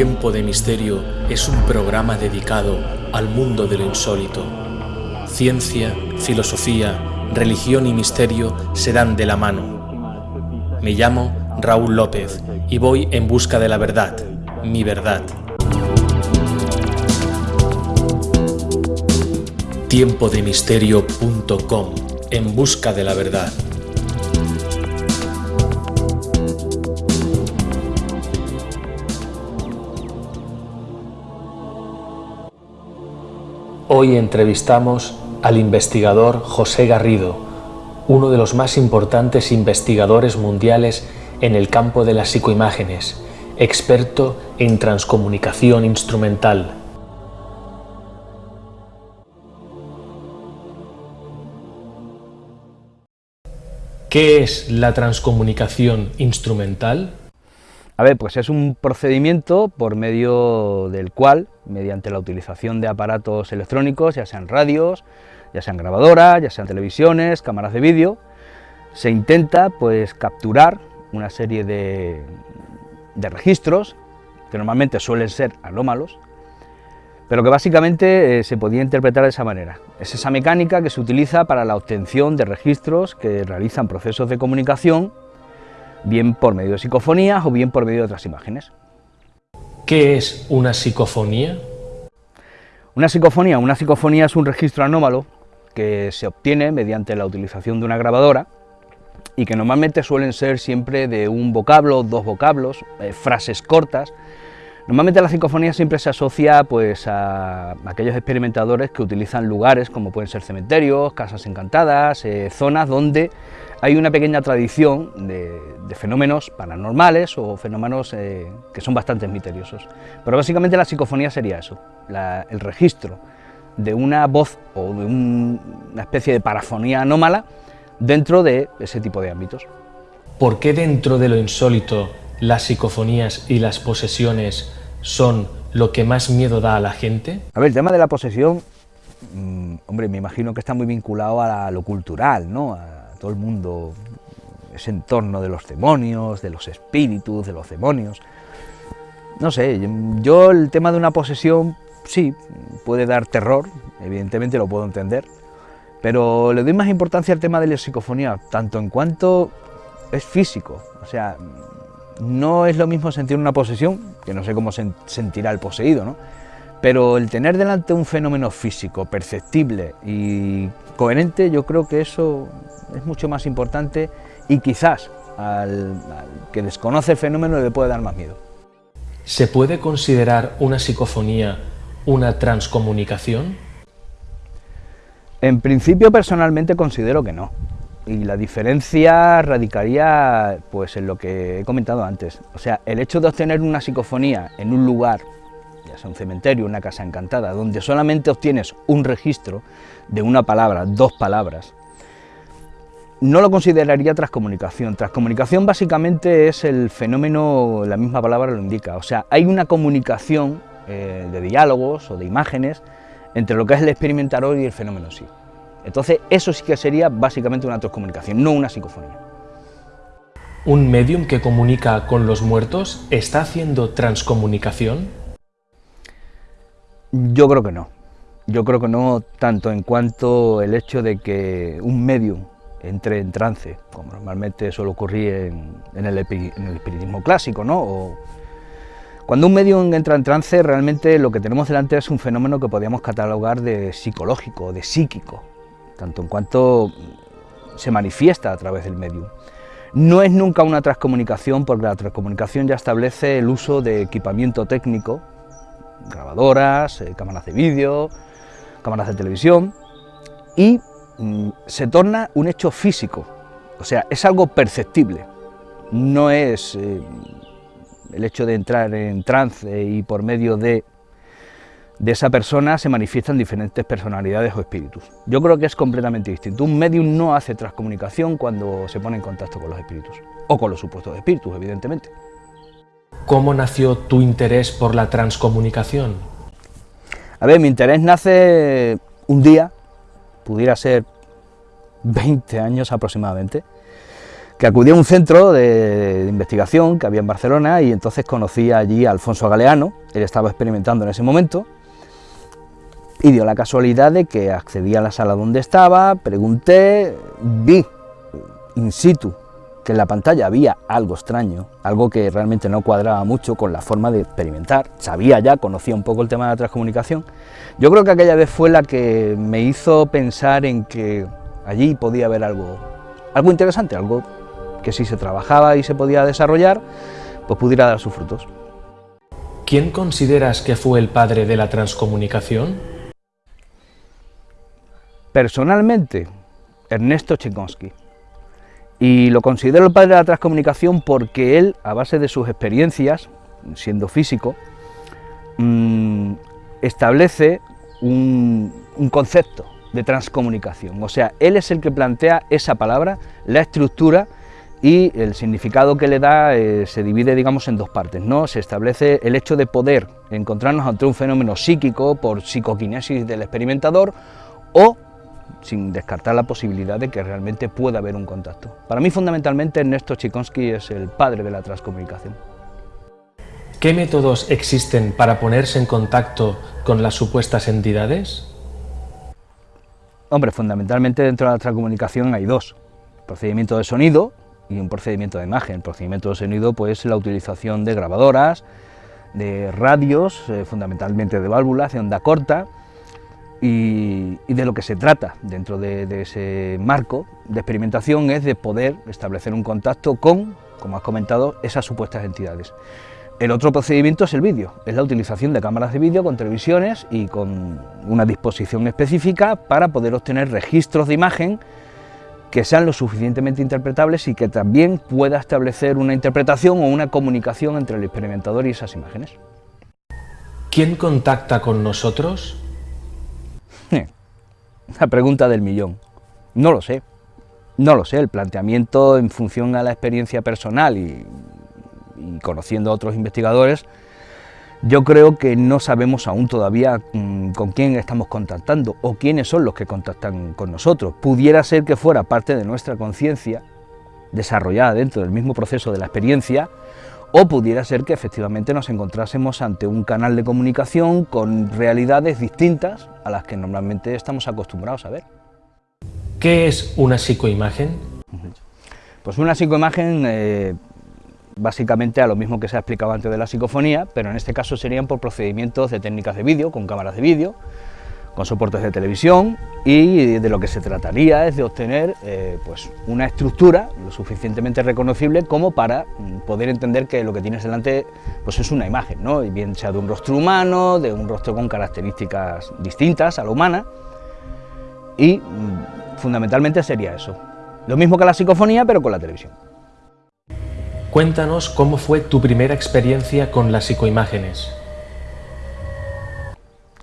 Tiempo de Misterio es un programa dedicado al mundo de lo insólito. Ciencia, filosofía, religión y misterio se dan de la mano. Me llamo Raúl López y voy en busca de la verdad, mi verdad. Tiempodemisterio.com En busca de la verdad. Hoy entrevistamos al investigador José Garrido, uno de los más importantes investigadores mundiales en el campo de las psicoimágenes, experto en transcomunicación instrumental. ¿Qué es la transcomunicación instrumental? A pues es un procedimiento por medio del cual, mediante la utilización de aparatos electrónicos, ya sean radios, ya sean grabadoras, ya sean televisiones, cámaras de vídeo, se intenta pues capturar una serie de, de registros, que normalmente suelen ser anómalos, pero que básicamente eh, se podía interpretar de esa manera. Es esa mecánica que se utiliza para la obtención de registros que realizan procesos de comunicación bien por medio de psicofonías o bien por medio de otras imágenes. ¿Qué es una psicofonía? Una psicofonía, una psicofonía es un registro anómalo que se obtiene mediante la utilización de una grabadora y que normalmente suelen ser siempre de un vocablo, dos vocablos, eh, frases cortas. Normalmente la psicofonía siempre se asocia pues, a aquellos experimentadores que utilizan lugares como pueden ser cementerios, casas encantadas, eh, zonas donde hay una pequeña tradición de, fenómenos paranormales o fenómenos eh, que son bastante misteriosos. Pero básicamente la psicofonía sería eso, el registro de una voz o de una especie de parafonía anómala dentro de ese tipo de ámbitos. ¿Por qué dentro de lo insólito las psicofonías y las posesiones son lo que más miedo da a la gente? A ver, el tema de la posesión, mm, hombre, me imagino que está muy vinculado a lo cultural, ¿no? Todo el mundo, ese entorno de los demonios, de los espíritus, de los demonios. No sé, yo el tema de una posesión, sí, puede dar terror, evidentemente lo puedo entender, pero le doy más importancia al tema de la psicofonía, tanto en cuanto es físico, o sea, no es lo mismo sentir una posesión, que no sé cómo se sentirá el poseído, ¿no? Pero el tener delante un fenómeno físico, perceptible y coherente, yo creo que eso es mucho más importante y quizás al, que desconoce el fenómeno le puede dar más miedo. ¿Se puede considerar una psicofonía una transcomunicación? En principio personalmente considero que no. Y la diferencia radicaría pues, en lo que he comentado antes. O sea, el hecho de obtener una psicofonía en un lugar, un cementerio, una casa encantada, donde solamente obtienes un registro de una palabra, dos palabras, no lo consideraría transcomunicación. Transcomunicación básicamente es el fenómeno, la misma palabra lo indica, o sea, hay una comunicación eh, de diálogos o de imágenes entre lo que es el experimentador y el fenómeno sí. Entonces eso sí que sería básicamente una transcomunicación, no una psicofonía. ¿Un medium que comunica con los muertos está haciendo transcomunicación? Yo creo que no. Yo creo que no tanto en cuanto el hecho de que un medium entre en trance, como normalmente suele ocurrir en, el, espiritismo clásico, ¿no? cuando un medio entra en trance, realmente lo que tenemos delante es un fenómeno que podríamos catalogar de psicológico, de psíquico, tanto en cuanto se manifiesta a través del medium. No es nunca una transcomunicación, porque la transcomunicación ya establece el uso de equipamiento técnico, grabadoras, eh, cámaras de vídeo, cámaras de televisión, y Mm, se torna un hecho físico, o sea, es algo perceptible, no es eh, el hecho de entrar en trance y por medio de, de esa persona se manifiestan diferentes personalidades o espíritus. Yo creo que es completamente distinto. Un medium no hace transcomunicación cuando se pone en contacto con los espíritus, o con los supuestos espíritus, evidentemente. ¿Cómo nació tu interés por la transcomunicación? A ver, mi interés nace un día pudiera ser 20 años aproximadamente, que acudí a un centro de, investigación que había en Barcelona y entonces conocí allí a Alfonso Galeano, él estaba experimentando en ese momento, y dio la casualidad de que accedí a la sala donde estaba, pregunté, vi in situ que en la pantalla había algo extraño, algo que realmente no cuadraba mucho con la forma de experimentar, sabía ya, conocía un poco el tema de la transcomunicación, yo creo que aquella vez fue la que me hizo pensar en que allí podía haber algo, algo interesante, algo que si se trabajaba y se podía desarrollar, pues pudiera dar sus frutos. ¿Quién consideras que fue el padre de la transcomunicación? Personalmente, Ernesto Tchaikovsky. Y lo considero el padre de la transcomunicación porque él, a base de sus experiencias, siendo físico, mm, establece un, concepto de transcomunicación. O sea, él es el que plantea esa palabra, la estructura y el significado que le da eh, se divide, digamos, en dos partes. ¿no? Se establece el hecho de poder encontrarnos ante un fenómeno psíquico por psicoquinesis del experimentador o sin descartar la posibilidad de que realmente pueda haber un contacto. Para mí, fundamentalmente, Ernesto Chikonsky es el padre de la transcomunicación. ¿Qué métodos existen para ponerse en contacto con las supuestas entidades? Hombre, fundamentalmente dentro de la transcomunicación hay dos. Procedimiento de sonido y un procedimiento de imagen. El procedimiento de sonido, pues la utilización de grabadoras, de radios, eh, fundamentalmente de válvulas de onda corta, y, de lo que se trata dentro de, ese marco de experimentación es de poder establecer un contacto con, como has comentado, esas supuestas entidades. El otro procedimiento es el vídeo, es la utilización de cámaras de vídeo con televisiones y con una disposición específica para poder obtener registros de imagen que sean lo suficientemente interpretables y que también pueda establecer una interpretación o una comunicación entre el experimentador y esas imágenes. ¿Quién contacta con nosotros? La pregunta del millón. No lo sé. No lo sé, el planteamiento en función a la experiencia personal y, conociendo a otros investigadores, yo creo que no sabemos aún todavía mm, con quién estamos contactando o quiénes son los que contactan con nosotros. Pudiera ser que fuera parte de nuestra conciencia, desarrollada dentro del mismo proceso de la experiencia, o pudiera ser que efectivamente nos encontrásemos ante un canal de comunicación con realidades distintas a las que normalmente estamos acostumbrados a ver. ¿Qué es una psicoimagen? Pues una psicoimagen, eh, básicamente a lo mismo que se ha explicado antes de la psicofonía, pero en este caso serían por procedimientos de técnicas de vídeo, con cámaras de vídeo, con soportes de televisión y de lo que se trataría es de obtener eh, pues una estructura lo suficientemente reconocible como para mm, poder entender que lo que tienes delante pues es una imagen, ¿no? bien sea de un rostro humano, de un rostro con características distintas a la humana y mm, fundamentalmente sería eso. Lo mismo que la psicofonía pero con la televisión. Cuéntanos cómo fue tu primera experiencia con las psicoimágenes.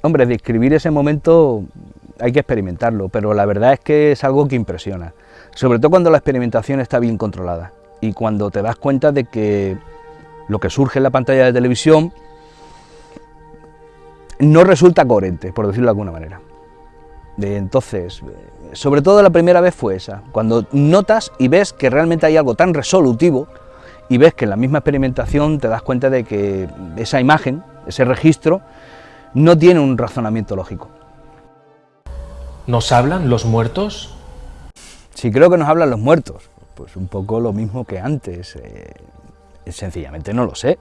Hombre, describir ese momento hay que experimentarlo, pero la verdad es que es algo que impresiona, sobre todo cuando la experimentación está bien controlada y cuando te das cuenta de que lo que surge en la pantalla de televisión no resulta coherente, por decirlo de alguna manera. Entonces, sobre todo la primera vez fue esa, cuando notas y ves que realmente hay algo tan resolutivo y ves que en la misma experimentación te das cuenta de que esa imagen, ese registro, no tiene un razonamiento lógico. ¿Nos hablan los muertos? Sí, creo que nos hablan los muertos. Pues un poco lo mismo que antes. Eh, sencillamente no lo sé.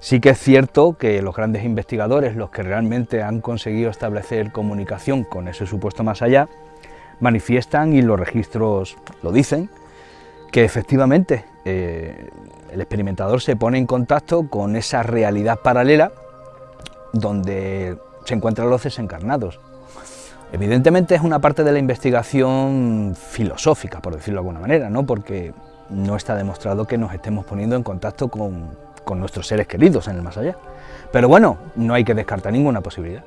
Sí que es cierto que los grandes investigadores, los que realmente han conseguido establecer comunicación con ese supuesto más allá, manifiestan, y los registros lo dicen, que efectivamente eh, el experimentador se pone en contacto con esa realidad paralela donde se encuentran los desencarnados. Evidentemente es una parte de la investigación filosófica, por decirlo de alguna manera, ¿no? porque no está demostrado que nos estemos poniendo en contacto con, con nuestros seres queridos en el más allá. Pero bueno, no hay que descartar ninguna posibilidad.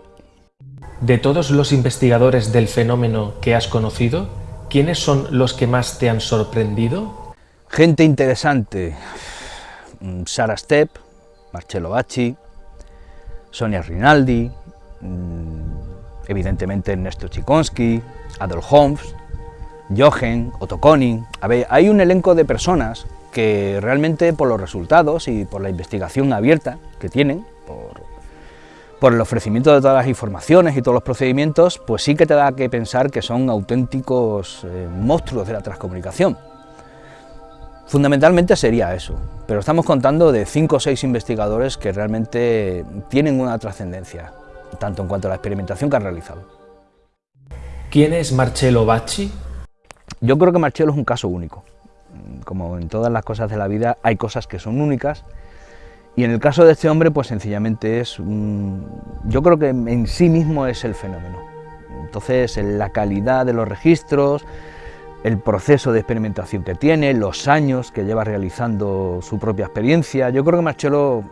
De todos los investigadores del fenómeno que has conocido, ¿quiénes son los que más te han sorprendido? Gente interesante, Sara Stepp, Marcello Bacci, Sonia Rinaldi, mm, evidentemente Ernesto Chikonsky, Adolf Holmes, Jochen, Otto Koning... A ver, hay un elenco de personas que realmente por los resultados y por la investigación abierta que tienen, por, el ofrecimiento de todas las informaciones y todos los procedimientos, pues sí que te da que pensar que son auténticos eh, monstruos de la transcomunicación. Fundamentalmente sería eso, pero estamos contando de cinco o seis investigadores que realmente tienen una trascendencia, tanto en cuanto a la experimentación que han realizado. ¿Quién es Marcello Bacci? Yo creo que Marcello es un caso único como en todas las cosas de la vida, hay cosas que son únicas, y en el caso de este hombre, pues sencillamente es, yo creo que en sí mismo es el fenómeno. Entonces, la calidad de los registros, el proceso de experimentación que tiene, los años que lleva realizando su propia experiencia, yo creo que Marcelo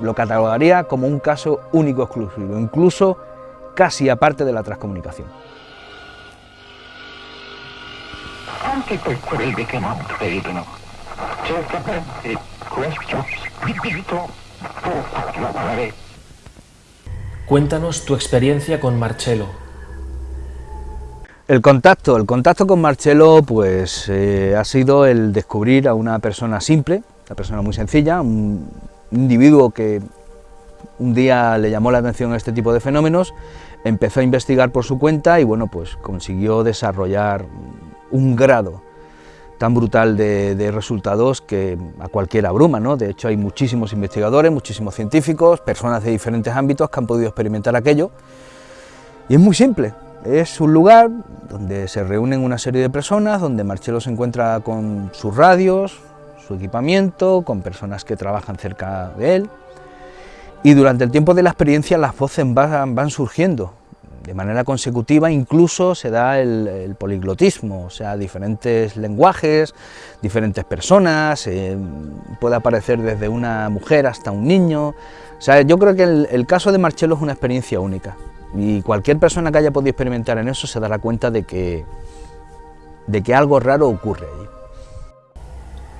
lo catalogaría como un caso único exclusivo, incluso casi aparte de la transcomunicación. anche per quelli che non credono. Certamente questo spirito può parlare. Cuéntanos tu experiencia con Marcello. El contacto, el contacto con Marcello pues eh, ha sido el descubrir a una persona simple, una persona muy sencilla, un individuo que un día le llamó la atención a este tipo de fenómenos, empezó a investigar por su cuenta y bueno, pues consiguió desarrollar un grado tan brutal de, resultados que a cualquiera abruma, ¿no? De hecho hay muchísimos investigadores, muchísimos científicos, personas de diferentes ámbitos que han podido experimentar aquello y es muy simple, es un lugar donde se reúnen una serie de personas, donde Marcelo se encuentra con sus radios, su equipamiento, con personas que trabajan cerca de él. Y durante el tiempo de la experiencia las voces van surgiendo, de manera consecutiva incluso se da el, poliglotismo, o sea, diferentes lenguajes, diferentes personas, eh, puede aparecer desde una mujer hasta un niño, o sea, yo creo que el, caso de Marcello es una experiencia única y cualquier persona que haya podido experimentar en eso se dará cuenta de que, de que algo raro ocurre allí.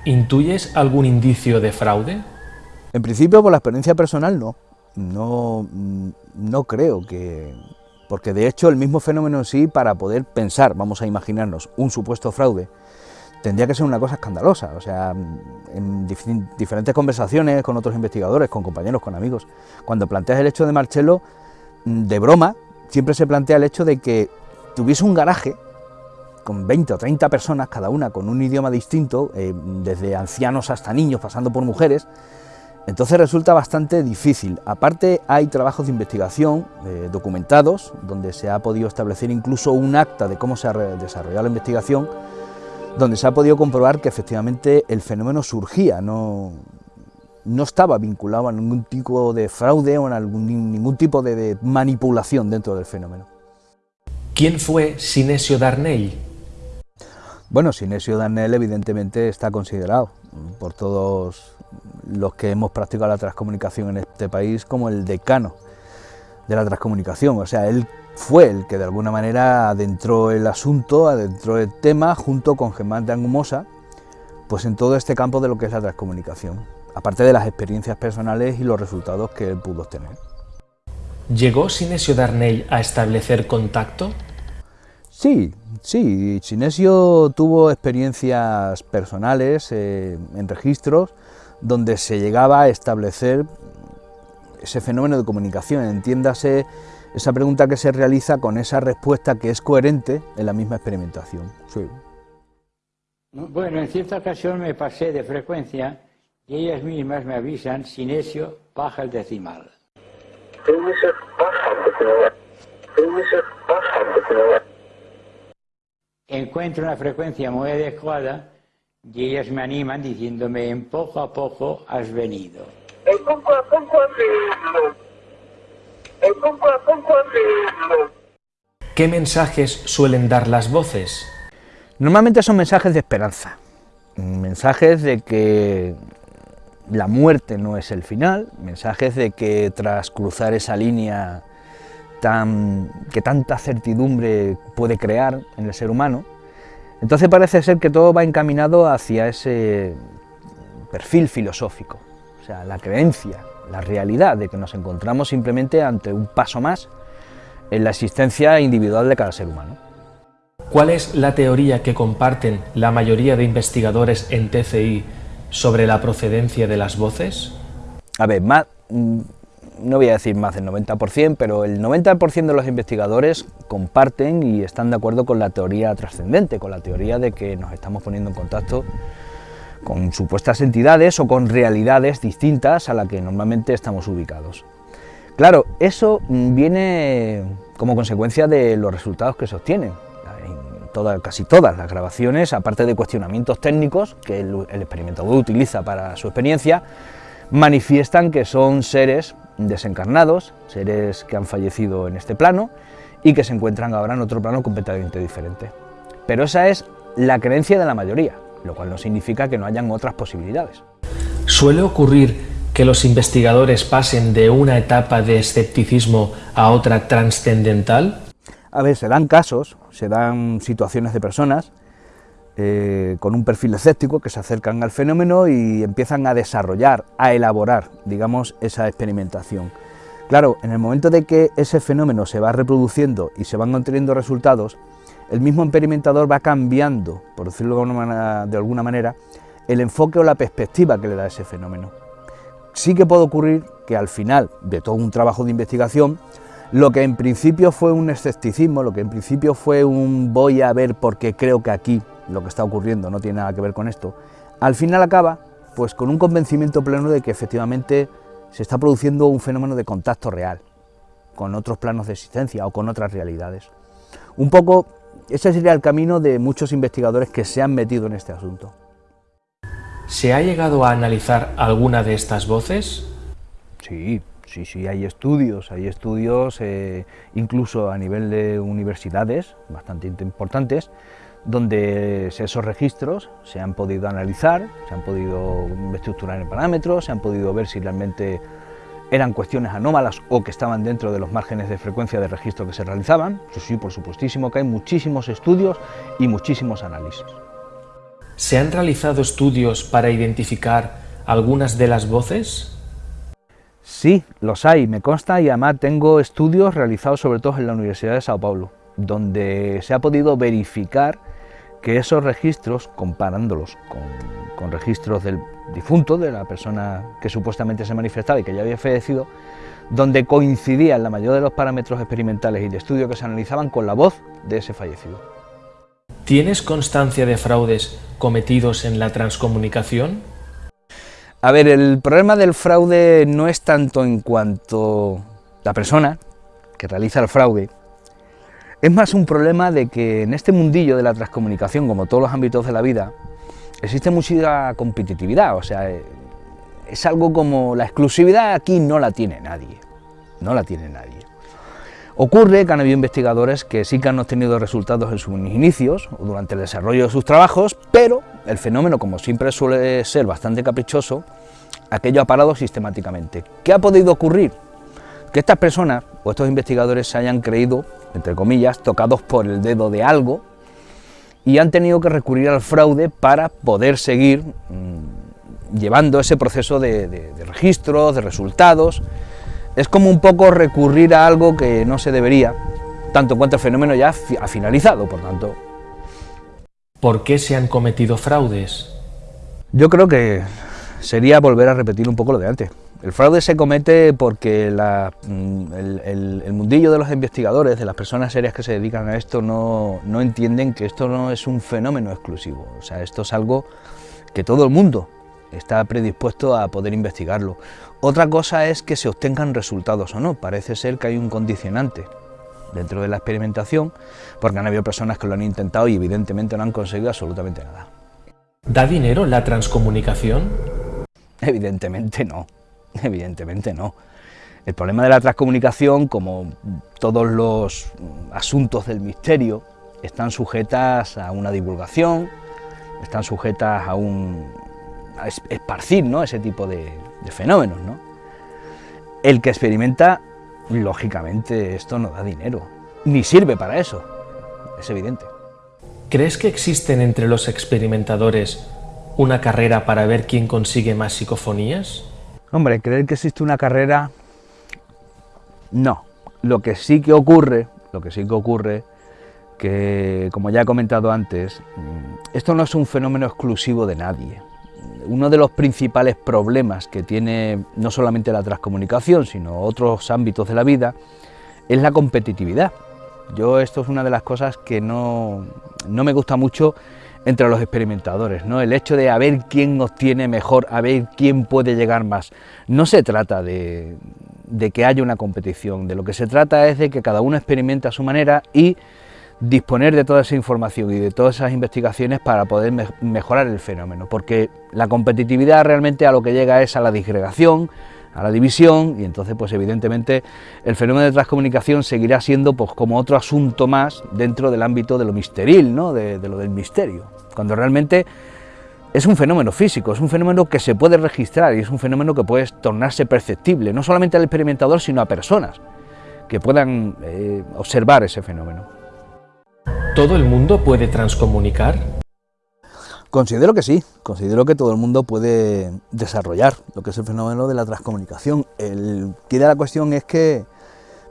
¿Intuyes algún indicio de fraude? En principio, por la experiencia personal, no. No, no creo que, porque de hecho el mismo fenómeno en sí, para poder pensar, vamos a imaginarnos, un supuesto fraude, tendría que ser una cosa escandalosa, o sea, en diferentes conversaciones con otros investigadores, con compañeros, con amigos, cuando planteas el hecho de Marcello, mm, de broma, siempre se plantea el hecho de que tuviese un garaje con 20 o 30 personas, cada una con un idioma distinto, eh, desde ancianos hasta niños, pasando por mujeres, entonces resulta bastante difícil. Aparte hay trabajos de investigación eh, documentados, donde se ha podido establecer incluso un acta de cómo se ha desarrollado la investigación, donde se ha podido comprobar que efectivamente el fenómeno surgía, no, no estaba vinculado a ningún tipo de fraude o a ningún tipo de, de manipulación dentro del fenómeno. ¿Quién fue Sinesio Darnell? Bueno, Sinesio Darnell evidentemente está considerado por todos los que hemos practicado la transcomunicación en este país como el decano de la transcomunicación, o sea, él fue el que de alguna manera adentró el asunto, adentró el tema junto con Germán de Angumosa, pues en todo este campo de lo que es la transcomunicación, aparte de las experiencias personales y los resultados que él pudo obtener. ¿Llegó Sinesio Darnell a establecer contacto? Sí, sí, Sinesio tuvo experiencias personales eh, en registros donde se llegaba a establecer ese fenómeno de comunicación, entiéndase esa pregunta que se realiza con esa respuesta que es coherente en la misma experimentación. Bueno, en cierta ocasión me pasé de frecuencia y ellas mismas me avisan, Sinesio, baja el decimal. Encuentro una frecuencia muy adecuada y ellas me animan diciéndome, en poco a poco has venido. En poco a poco has venido. En poco a poco has venido. ¿Qué mensajes suelen dar las voces? Normalmente son mensajes de esperanza, mensajes de que la muerte no es el final, mensajes de que tras cruzar esa línea tan, que tanta certidumbre puede crear en el ser humano, entonces parece ser que todo va encaminado hacia ese perfil filosófico, o sea, la creencia, la realidad de que nos encontramos simplemente ante un paso más en la existencia individual de cada ser humano. ¿Cuál es la teoría que comparten la mayoría de investigadores en TCI sobre la procedencia de las voces? A ver, más, mm, no voy a decir más del 90%, pero el 90% de los investigadores comparten y están de acuerdo con la teoría trascendente, con la teoría de que nos estamos poniendo en contacto con supuestas entidades o con realidades distintas a la que normalmente estamos ubicados. Claro, eso viene como consecuencia de los resultados que se obtienen casi todas las grabaciones, aparte de cuestionamientos técnicos que el, el experimentador utiliza para su experiencia, manifiestan que son seres desencarnados, seres que han fallecido en este plano y que se encuentran ahora en otro plano completamente diferente. Pero esa es la creencia de la mayoría, lo cual no significa que no hayan otras posibilidades. ¿Suele ocurrir que los investigadores pasen de una etapa de escepticismo a otra trascendental? A ver, se dan casos, se dan situaciones de personas eh, con un perfil escéptico que se acercan al fenómeno y empiezan a desarrollar, a elaborar, digamos, esa experimentación. Claro, en el momento de que ese fenómeno se va reproduciendo y se van obteniendo resultados, el mismo experimentador va cambiando, por decirlo de alguna manera, el enfoque o la perspectiva que le da ese fenómeno. Sí que puede ocurrir que al final de todo un trabajo de investigación lo que en principio fue un escepticismo, lo que en principio fue un voy a ver porque creo que aquí lo que está ocurriendo no tiene nada que ver con esto, al final acaba pues con un convencimiento pleno de que efectivamente se está produciendo un fenómeno de contacto real con otros planos de existencia o con otras realidades. Un poco ese sería el camino de muchos investigadores que se han metido en este asunto. ¿Se ha llegado a analizar alguna de estas voces? Sí, Sí, sí, hay estudios, hay estudios eh, incluso a nivel de universidades bastante importantes, donde esos registros se han podido analizar, se han podido estructurar en parámetros, se han podido ver si realmente eran cuestiones anómalas o que estaban dentro de los márgenes de frecuencia de registro que se realizaban. Sí, sí, por supuestísimo que hay muchísimos estudios y muchísimos análisis. ¿Se han realizado estudios para identificar algunas de las voces? Sí, los hay, me consta y además tengo estudios realizados sobre todo en la Universidad de Sao Paulo, donde se ha podido verificar que esos registros, comparándolos con, registros del difunto, de la persona que supuestamente se manifestaba y que ya había fallecido, donde coincidían la mayoría de los parámetros experimentales y de estudio que se analizaban con la voz de ese fallecido. ¿Tienes constancia de fraudes cometidos en la transcomunicación? A ver, el problema del fraude no es tanto en cuanto la persona que realiza el fraude, es más un problema de que en este mundillo de la transcomunicación, como todos los ámbitos de la vida, existe mucha competitividad, o sea, es algo como la exclusividad aquí no la tiene nadie, no la tiene nadie. Ocurre que han habido investigadores que sí que han obtenido resultados en sus inicios o durante el desarrollo de sus trabajos, pero el fenómeno, como siempre suele ser bastante caprichoso, aquello ha parado sistemáticamente. ¿Qué ha podido ocurrir? Que estas personas o estos investigadores se hayan creído, entre comillas, tocados por el dedo de algo y han tenido que recurrir al fraude para poder seguir mmm, llevando ese proceso de, de, de registros, de resultados, es como un poco recurrir a algo que no se debería, tanto en cuanto el fenómeno ya ha finalizado, por tanto. ¿Por qué se han cometido fraudes? Yo creo que sería volver a repetir un poco lo de antes. El fraude se comete porque mm, el, mundillo de los investigadores, de las personas serias que se dedican a esto, no, no entienden que esto no es un fenómeno exclusivo. O sea, esto es algo que todo el mundo está predispuesto a poder investigarlo. Otra cosa es que se obtengan resultados o no, parece ser que hay un condicionante dentro de la experimentación, porque han habido personas que lo han intentado y evidentemente no han conseguido absolutamente nada. ¿Da dinero la transcomunicación? Evidentemente no, evidentemente no. El problema de la transcomunicación, como todos los asuntos del misterio, están sujetas a una divulgación, están sujetas a un, esparcir ¿no? ese tipo de, fenómenos. ¿no? El que experimenta, lógicamente, esto no da dinero, ni sirve para eso, es evidente. ¿Crees que existen entre los experimentadores una carrera para ver quién consigue más psicofonías? Hombre, creer que existe una carrera, no. Lo que sí que ocurre, lo que sí que ocurre que, como ya he comentado antes, mm, esto no es un fenómeno exclusivo de nadie. Uno de los principales problemas que tiene no solamente la transcomunicación, sino otros ámbitos de la vida, es la competitividad. Yo esto es una de las cosas que no, no me gusta mucho entre los experimentadores, ¿no? el hecho de a ver quién obtiene mejor, a ver quién puede llegar más. No se trata de, de que haya una competición, de lo que se trata es de que cada uno experimente a su manera y disponer de toda esa información y de todas esas investigaciones para poder mejorar el fenómeno, porque la competitividad realmente a lo que llega es a la disgregación, a la división y entonces pues evidentemente el fenómeno de transcomunicación seguirá siendo pues como otro asunto más dentro del ámbito de lo misteril, ¿no? de, lo del misterio, cuando realmente es un fenómeno físico, es un fenómeno que se puede registrar y es un fenómeno que puede tornarse perceptible, no solamente al experimentador, sino a personas que puedan eh, observar ese fenómeno. ¿Todo el mundo puede transcomunicar? Considero que sí, considero que todo el mundo puede desarrollar lo que es el fenómeno de la transcomunicación. El que de la cuestión es que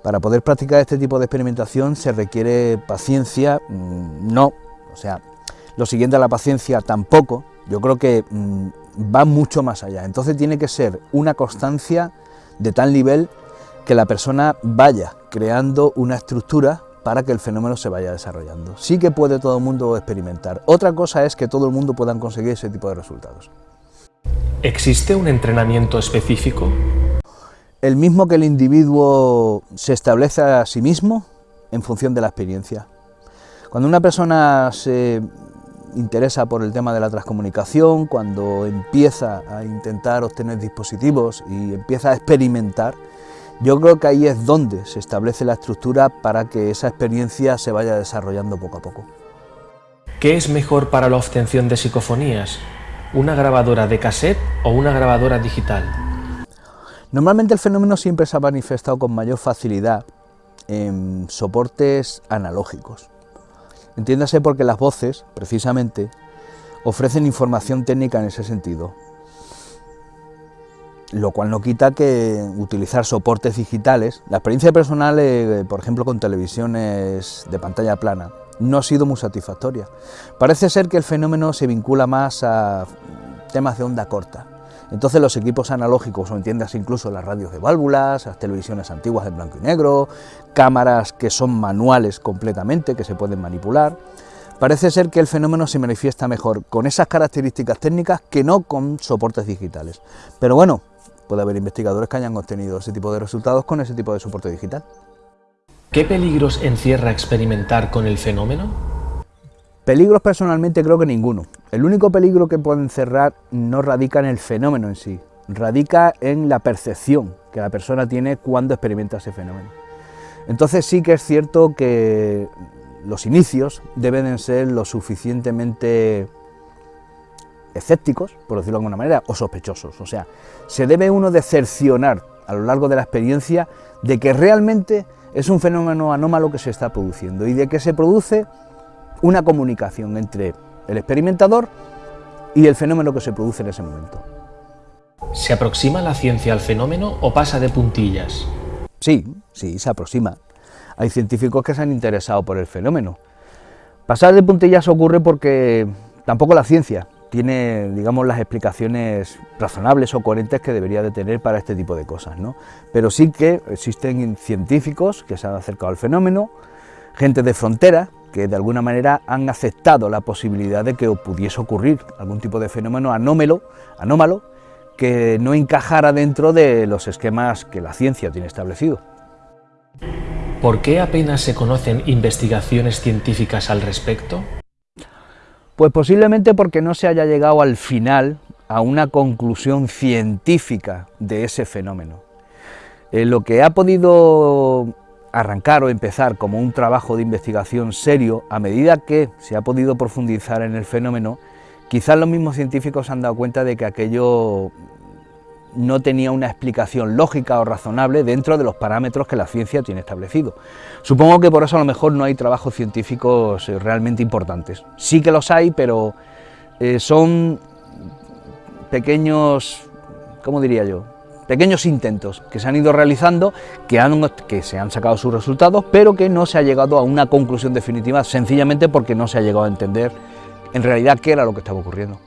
para poder practicar este tipo de experimentación se requiere paciencia, mm, no, o sea, lo siguiente a la paciencia tampoco, yo creo que mm, va mucho más allá. Entonces tiene que ser una constancia de tal nivel que la persona vaya creando una estructura para que el fenómeno se vaya desarrollando. Sí que puede todo el mundo experimentar. Otra cosa es que todo el mundo pueda conseguir ese tipo de resultados. ¿Existe un entrenamiento específico? El mismo que el individuo se establece a sí mismo en función de la experiencia. Cuando una persona se interesa por el tema de la transcomunicación, cuando empieza a intentar obtener dispositivos y empieza a experimentar, yo creo que ahí es donde se establece la estructura para que esa experiencia se vaya desarrollando poco a poco. ¿Qué es mejor para la obtención de psicofonías? ¿Una grabadora de cassette o una grabadora digital? Normalmente el fenómeno siempre se ha manifestado con mayor facilidad en soportes analógicos. Entiéndase porque las voces, precisamente, ofrecen información técnica en ese sentido, lo cual no quita que utilizar soportes digitales, la experiencia personal, eh, por ejemplo, con televisiones de pantalla plana, no ha sido muy satisfactoria. Parece ser que el fenómeno se vincula más a temas de onda corta, entonces los equipos analógicos, o entiendas incluso las radios de válvulas, las televisiones antiguas de blanco y negro, cámaras que son manuales completamente, que se pueden manipular, parece ser que el fenómeno se manifiesta mejor con esas características técnicas que no con soportes digitales. Pero bueno, puede haber investigadores que hayan obtenido ese tipo de resultados con ese tipo de soporte digital. ¿Qué peligros encierra experimentar con el fenómeno? Peligros personalmente creo que ninguno. El único peligro que puede encerrar no radica en el fenómeno en sí, radica en la percepción que la persona tiene cuando experimenta ese fenómeno. Entonces sí que es cierto que los inicios deben ser lo suficientemente escépticos, por decirlo de alguna manera, o sospechosos. O sea, se debe uno decepcionar a lo largo de la experiencia de que realmente es un fenómeno anómalo que se está produciendo y de que se produce una comunicación entre el experimentador y el fenómeno que se produce en ese momento. ¿Se aproxima la ciencia al fenómeno o pasa de puntillas? Sí, sí, se aproxima. Hay científicos que se han interesado por el fenómeno. Pasar de puntillas ocurre porque tampoco la ciencia tiene, digamos, las explicaciones razonables o coherentes que debería de tener para este tipo de cosas, ¿no? Pero sí que existen científicos que se han acercado al fenómeno, gente de frontera, que de alguna manera han aceptado la posibilidad de que pudiese ocurrir algún tipo de fenómeno anómalo, anómalo que no encajara dentro de los esquemas que la ciencia tiene establecido. ¿Por qué apenas se conocen investigaciones científicas al respecto? Pues posiblemente porque no se haya llegado al final a una conclusión científica de ese fenómeno. Eh, lo que ha podido arrancar o empezar como un trabajo de investigación serio, a medida que se ha podido profundizar en el fenómeno, quizás los mismos científicos han dado cuenta de que aquello no tenía una explicación lógica o razonable dentro de los parámetros que la ciencia tiene establecido. Supongo que por eso a lo mejor no hay trabajos científicos eh, realmente importantes. Sí que los hay, pero eh, son pequeños, ¿cómo diría yo? pequeños intentos que se han ido realizando, que, han, que se han sacado sus resultados, pero que no se ha llegado a una conclusión definitiva, sencillamente porque no se ha llegado a entender en realidad qué era lo que estaba ocurriendo.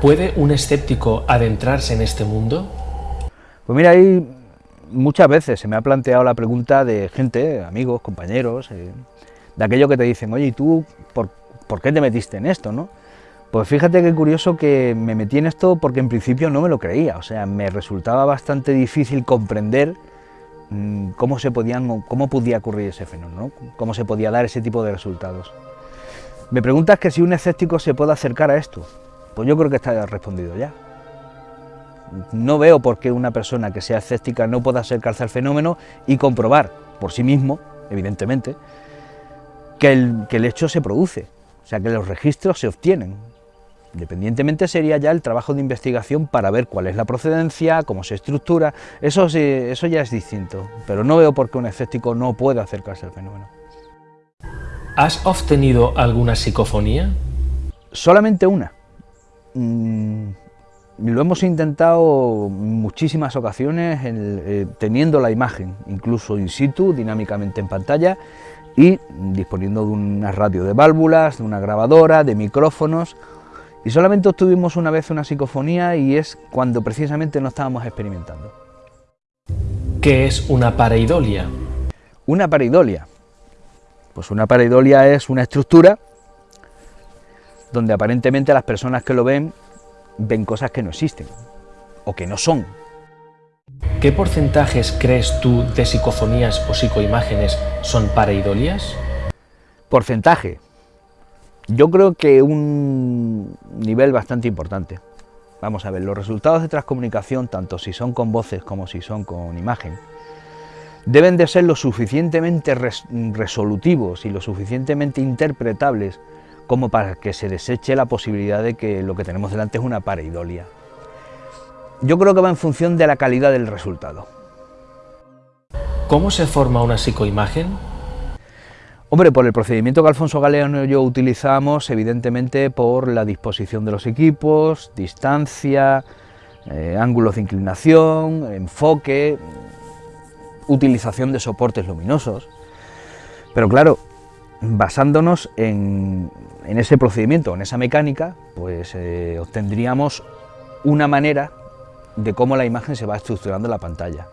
¿Puede un escéptico adentrarse en este mundo? Pues mira, ahí muchas veces se me ha planteado la pregunta de gente, amigos, compañeros, eh, de aquello que te dicen, oye, ¿y tú por, por, qué te metiste en esto? ¿no? Pues fíjate qué curioso que me metí en esto porque en principio no me lo creía, o sea, me resultaba bastante difícil comprender mm, cómo, se podían, cómo podía ocurrir ese fenómeno, ¿no? cómo se podía dar ese tipo de resultados. Me preguntas que si un escéptico se puede acercar a esto, pues yo creo que está respondido ya. No veo por qué una persona que sea escéptica no pueda acercarse al fenómeno y comprobar por sí mismo, evidentemente, que el, que el hecho se produce, o sea, que los registros se obtienen, Independientemente sería ya el trabajo de investigación para ver cuál es la procedencia, cómo se estructura, eso, eso ya es distinto, pero no veo por qué un escéptico no puede acercarse al fenómeno. ¿Has obtenido alguna psicofonía? Solamente una. Mm, lo hemos intentado muchísimas ocasiones eh, teniendo la imagen, incluso in situ, dinámicamente en pantalla, y disponiendo de una radio de válvulas, de una grabadora, de micrófonos, y solamente obtuvimos una vez una psicofonía y es cuando precisamente no estábamos experimentando. ¿Qué es una pareidolia? Una pareidolia. Pues una pareidolia es una estructura donde aparentemente las personas que lo ven ven cosas que no existen o que no son. ¿Qué porcentajes crees tú de psicofonías o psicoimágenes son pareidolias? Porcentaje. Yo creo que un nivel bastante importante. Vamos a ver, los resultados de transcomunicación, tanto si son con voces como si son con imagen, deben de ser lo suficientemente resolutivos y lo suficientemente interpretables como para que se deseche la posibilidad de que lo que tenemos delante es una pareidolia. Yo creo que va en función de la calidad del resultado. ¿Cómo se forma una psicoimagen? Hombre, por el procedimiento que Alfonso Galeano y yo utilizamos, evidentemente por la disposición de los equipos, distancia, eh, ángulos de inclinación, enfoque, utilización de soportes luminosos. Pero claro, basándonos en, ese procedimiento, en esa mecánica, pues eh, obtendríamos una manera de cómo la imagen se va estructurando en la pantalla.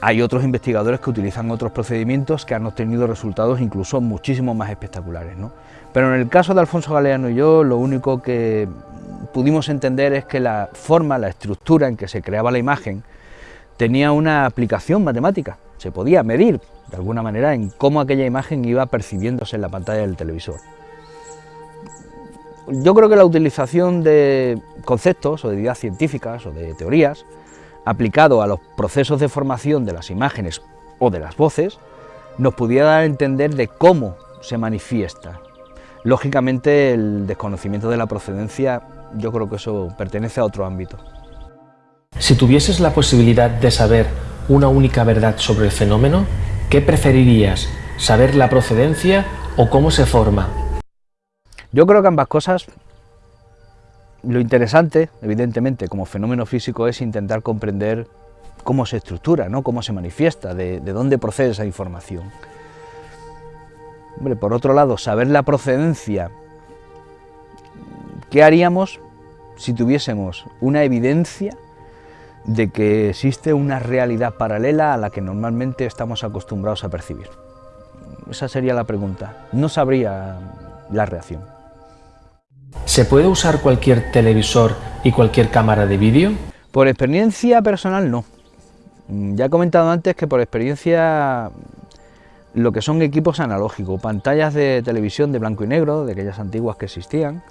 Hay otros investigadores que utilizan otros procedimientos que han obtenido resultados incluso muchísimo más espectaculares. ¿no? Pero en el caso de Alfonso Galeano y yo, lo único que pudimos entender es que la forma, la estructura en que se creaba la imagen tenía una aplicación matemática, se podía medir de alguna manera en cómo aquella imagen iba percibiéndose en la pantalla del televisor. Yo creo que la utilización de conceptos o de ideas científicas o de teorías aplicado a los procesos de formación de las imágenes o de las voces, nos pudiera dar a entender de cómo se manifiesta. Lógicamente el desconocimiento de la procedencia, yo creo que eso pertenece a otro ámbito. Si tuvieses la posibilidad de saber una única verdad sobre el fenómeno, ¿qué preferirías? ¿Saber la procedencia o cómo se forma? Yo creo que ambas cosas lo interesante, evidentemente, como fenómeno físico es intentar comprender cómo se estructura, ¿no? cómo se manifiesta, de, dónde procede esa información. por otro lado, saber la procedencia, ¿qué haríamos si tuviésemos una evidencia de que existe una realidad paralela a la que normalmente estamos acostumbrados a percibir? Esa sería la pregunta. No sabría la reacción. ¿Se puede usar cualquier televisor y cualquier cámara de vídeo? Por experiencia personal no. Mm, ya he comentado antes que por experiencia lo que son equipos analógicos, pantallas de televisión de blanco y negro, de aquellas antiguas que existían,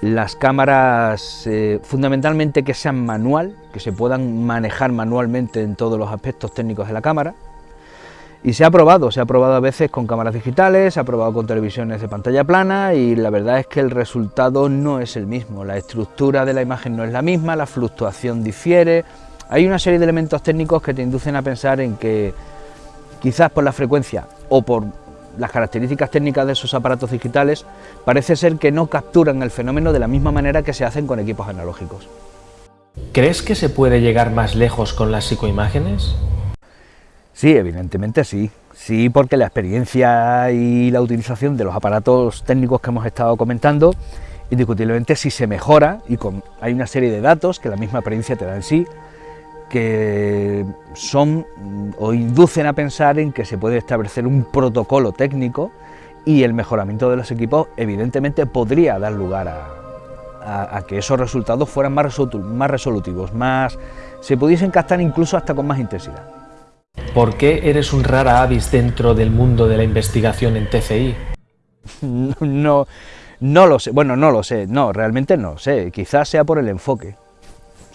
las cámaras eh, fundamentalmente que sean manual, que se puedan manejar manualmente en todos los aspectos técnicos de la cámara, y se ha probado, se ha probado a veces con cámaras digitales, se ha probado con televisiones de pantalla plana y la verdad es que el resultado no es el mismo. La estructura de la imagen no es la misma, la fluctuación difiere. Hay una serie de elementos técnicos que te inducen a pensar en que quizás por la frecuencia o por las características técnicas de esos aparatos digitales, parece ser que no capturan el fenómeno de la misma manera que se hacen con equipos analógicos. ¿Crees que se puede llegar más lejos con las psicoimágenes? Sí, evidentemente sí. Sí, porque la experiencia y la utilización de los aparatos técnicos que hemos estado comentando, indiscutiblemente si se mejora, y con, hay una serie de datos que la misma experiencia te da en sí, que son o inducen a pensar en que se puede establecer un protocolo técnico y el mejoramiento de los equipos evidentemente podría dar lugar a, que esos resultados fueran más, más resolutivos, más, se pudiesen captar incluso hasta con más intensidad. ¿Por qué eres un rara avis dentro del mundo de la investigación en TCI? No, no lo sé, bueno, no lo sé, no, realmente no lo sé, quizás sea por el enfoque.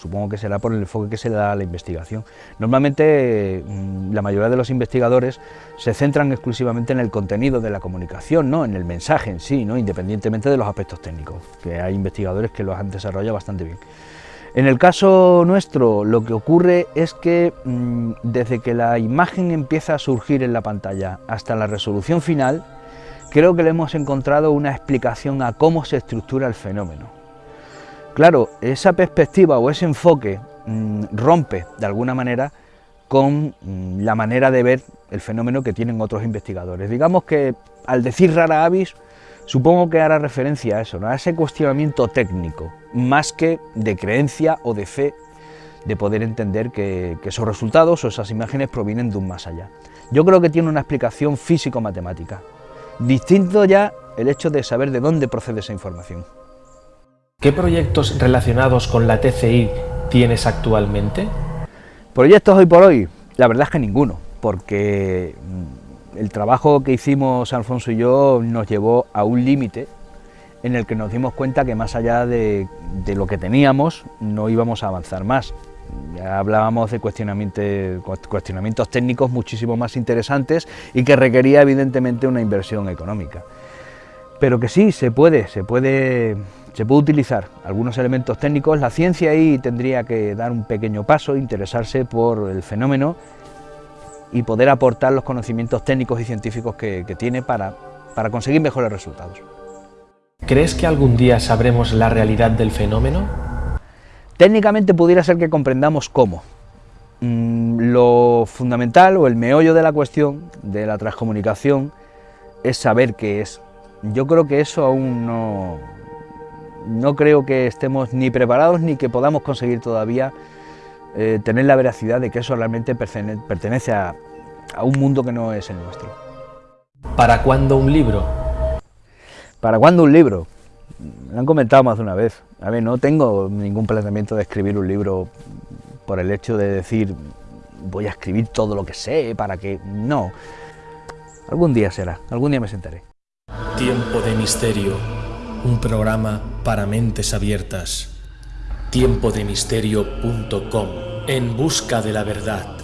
Supongo que será por el enfoque que se da a la investigación. Normalmente mm, la mayoría de los investigadores se centran exclusivamente en el contenido de la comunicación, ¿no? en el mensaje en sí, ¿no? independientemente de los aspectos técnicos, que hay investigadores que los han desarrollado bastante bien. En el caso nuestro lo que ocurre es que mm, desde que la imagen empieza a surgir en la pantalla hasta la resolución final, creo que le hemos encontrado una explicación a cómo se estructura el fenómeno. Claro, esa perspectiva o ese enfoque mm, rompe de alguna manera con mm, la manera de ver el fenómeno que tienen otros investigadores. Digamos que al decir rara avis, supongo que hará referencia a eso, a ese cuestionamiento técnico, más que de creencia o de fe de poder entender que, que esos resultados o esas imágenes provienen de un más allá. Yo creo que tiene una explicación físico-matemática. Distinto ya el hecho de saber de dónde procede esa información. ¿Qué proyectos relacionados con la TCI tienes actualmente? Proyectos hoy por hoy, la verdad es que ninguno, porque mm, el trabajo que hicimos Alfonso y yo nos llevó a un límite en el que nos dimos cuenta que más allá de, lo que teníamos no íbamos a avanzar más. Hablábamos de cuestionamientos técnicos muchísimo más interesantes y que requería evidentemente una inversión económica. Pero que sí, se puede, se puede se puede utilizar algunos elementos técnicos, la ciencia ahí tendría que dar un pequeño paso, interesarse por el fenómeno y poder aportar los conocimientos técnicos y científicos que, tiene para, para conseguir mejores resultados. ¿Crees que algún día sabremos la realidad del fenómeno? Técnicamente pudiera ser que comprendamos cómo. Mm, lo fundamental o el meollo de la cuestión de la transcomunicación es saber qué es. Yo creo que eso aún no, no creo que estemos ni preparados ni que podamos conseguir todavía eh, tener la veracidad de que eso realmente pertenece a, un mundo que no es el nuestro. ¿Para cuándo un libro? ¿Para cuándo un libro? Me han comentado más de una vez. A ver, no tengo ningún planteamiento de escribir un libro por el hecho de decir voy a escribir todo lo que sé para que... No. Algún día será, algún día me sentaré. Tiempo de misterio un programa para mentes abiertas. Tiempodemisterio.com En busca de la verdad.